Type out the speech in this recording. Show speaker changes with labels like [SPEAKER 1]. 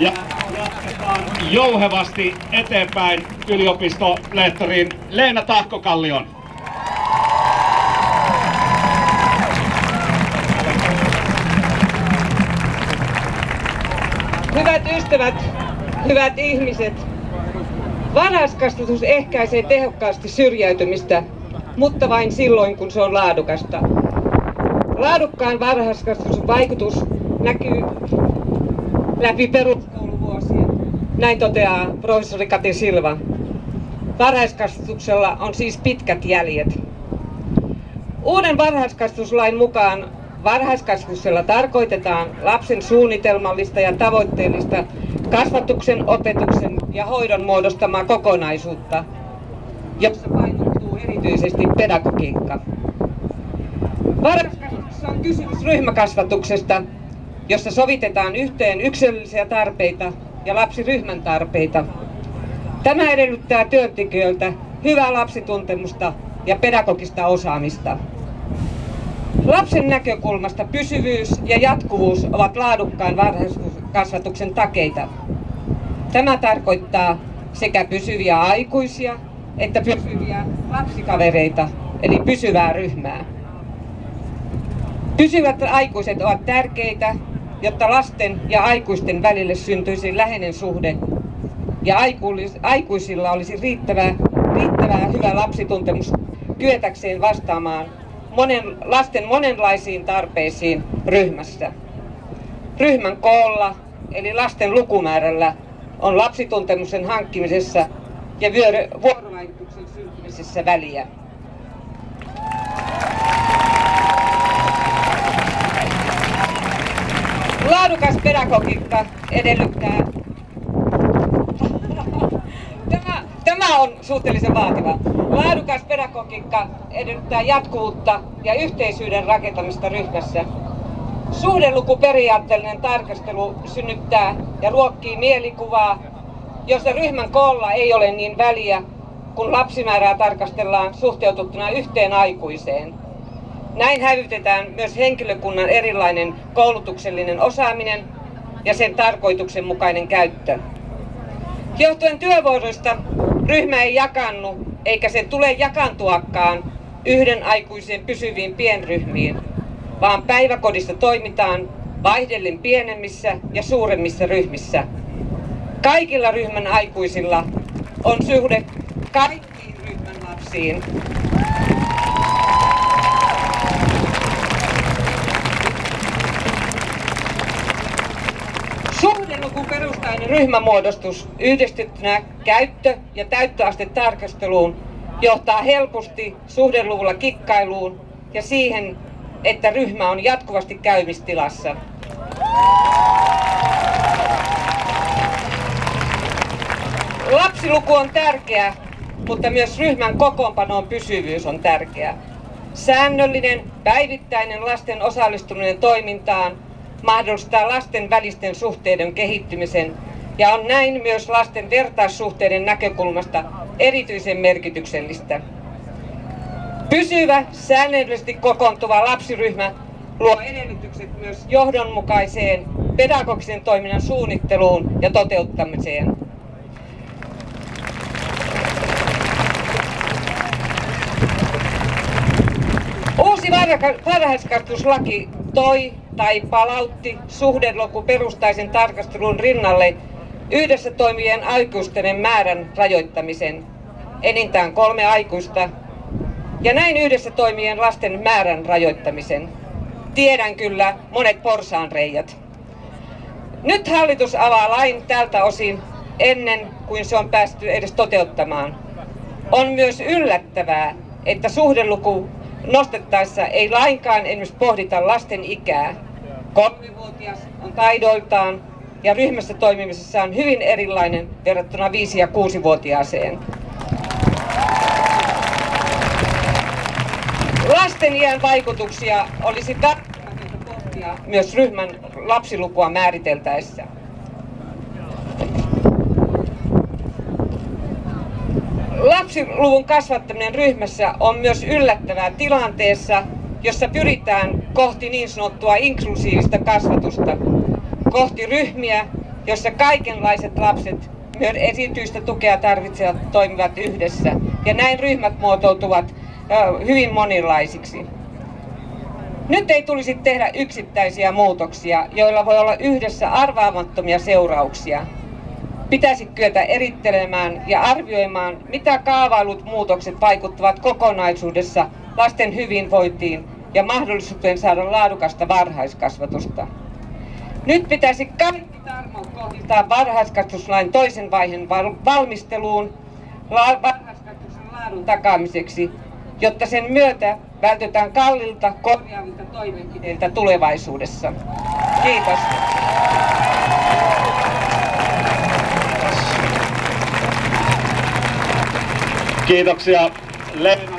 [SPEAKER 1] Ja jatketaan jouhevasti eteenpäin yliopistolehtorin Leena Tahkokallion.
[SPEAKER 2] Hyvät ystävät, hyvät ihmiset, varhaiskasvatus ehkäisee tehokkaasti syrjäytymistä, mutta vain silloin, kun se on laadukasta. Laadukkaan varhaiskasvatuksen vaikutus näkyy läpi peruskouluvuosien. Näin toteaa professori Kati Silva. Varhaiskasvatuksella on siis pitkät jäljet. Uuden varhaiskasvatuslain mukaan varhaiskasvatuksella tarkoitetaan lapsen suunnitelmallista ja tavoitteellista kasvatuksen, opetuksen ja hoidon muodostamaa kokonaisuutta, jossa painottuu erityisesti pedagogiikka. Varhaiskasvatuksessa on kysymys ryhmäkasvatuksesta, jossa sovitetaan yhteen yksilöllisiä tarpeita ja lapsiryhmän tarpeita. Tämä edellyttää työntekijöiltä hyvää lapsituntemusta ja pedagogista osaamista. Lapsen näkökulmasta pysyvyys ja jatkuvuus ovat laadukkaan varhaiskasvatuksen takeita. Tämä tarkoittaa sekä pysyviä aikuisia että pysyviä lapsikavereita, eli pysyvää ryhmää. Pysyvät aikuiset ovat tärkeitä, jotta lasten ja aikuisten välille syntyisi läheinen suhde ja aikuisilla olisi riittävää, riittävää hyvä lapsituntemus kyetäkseen vastaamaan monen, lasten monenlaisiin tarpeisiin ryhmässä. Ryhmän koolla, eli lasten lukumäärällä, on lapsituntemuksen hankkimisessa ja vuorovaikutuksen syntymisessä väliä. Laadukas pedagogiikka edellyttää... Tämä, tämä on suhteellisen vaativa. Laadukas pedagogiikka edellyttää jatkuvuutta ja yhteisyyden rakentamista ryhmässä. Suhdelukuperiaatteellinen tarkastelu synnyttää ja ruokkii mielikuvaa, jossa ryhmän koolla ei ole niin väliä, kun lapsimäärää tarkastellaan suhteutettuna yhteen aikuiseen. Näin hävytetään myös henkilökunnan erilainen koulutuksellinen osaaminen ja sen tarkoituksenmukainen käyttö. Johtuen työvuoroista ryhmä ei jakannu eikä sen tule jakantuakaan yhden aikuisen pysyviin pienryhmiin, vaan päiväkodissa toimitaan vaihdellen pienemmissä ja suuremmissa ryhmissä. Kaikilla ryhmän aikuisilla on suhde kaikkiin ryhmän lapsiin. Perustainen ryhmämuodostus yhdistettynä käyttö- ja täyttöastetarkasteluun johtaa helposti suhdeluvulla kikkailuun ja siihen, että ryhmä on jatkuvasti käymistilassa. Lapsiluku on tärkeä, mutta myös ryhmän kokoonpanon pysyvyys on tärkeä. Säännöllinen, päivittäinen lasten osallistuminen toimintaan mahdollistaa lasten välisten suhteiden kehittymisen ja on näin myös lasten vertaissuhteiden näkökulmasta erityisen merkityksellistä. Pysyvä, säännöllisesti kokoontuva lapsiryhmä luo edellytykset myös johdonmukaiseen pedagogisen toiminnan suunnitteluun ja toteuttamiseen. Uusi varhaiskasvatuslaki toi tai palautti suhdeluku perustaisen tarkastelun rinnalle yhdessä toimivien aikuisten määrän rajoittamisen, enintään kolme aikuista, ja näin yhdessä toimivien lasten määrän rajoittamisen. Tiedän kyllä monet porsaanreijät. Nyt hallitus avaa lain tältä osin ennen kuin se on päästy edes toteuttamaan. On myös yllättävää, että suhdeluku nostettaessa ei lainkaan esimerkiksi pohdita lasten ikää. Kolmivuotias on taidoiltaan ja ryhmässä toimimisessa on hyvin erilainen verrattuna 5- ja 6-vuotiaaseen. Lasten iän vaikutuksia olisi tarkoitus pohtia myös ryhmän lapsilukua määriteltäessä. Lapsiluvun kasvattaminen ryhmässä on myös yllättävää tilanteessa, jossa pyritään kohti niin sanottua inklusiivista kasvatusta, kohti ryhmiä, jossa kaikenlaiset lapset, myös esityistä tukea tarvitsevat, toimivat yhdessä. Ja näin ryhmät muotoutuvat hyvin monilaisiksi. Nyt ei tulisi tehdä yksittäisiä muutoksia, joilla voi olla yhdessä arvaamattomia seurauksia. Pitäisi kyetä erittelemään ja arvioimaan, mitä kaavailut muutokset vaikuttavat kokonaisuudessa lasten hyvinvointiin ja mahdollisuuteen saada laadukasta varhaiskasvatusta. Nyt pitäisi kaikki tarmo kohdistaa varhaiskasvatuslain toisen vaiheen val- valmisteluun varhaiskasvatuksen laadun takaamiseksi, jotta sen myötä vältytään kallilta korjaavilta toimenpiteiltä tulevaisuudessa. Kiitos.
[SPEAKER 1] Kiitoksia Leena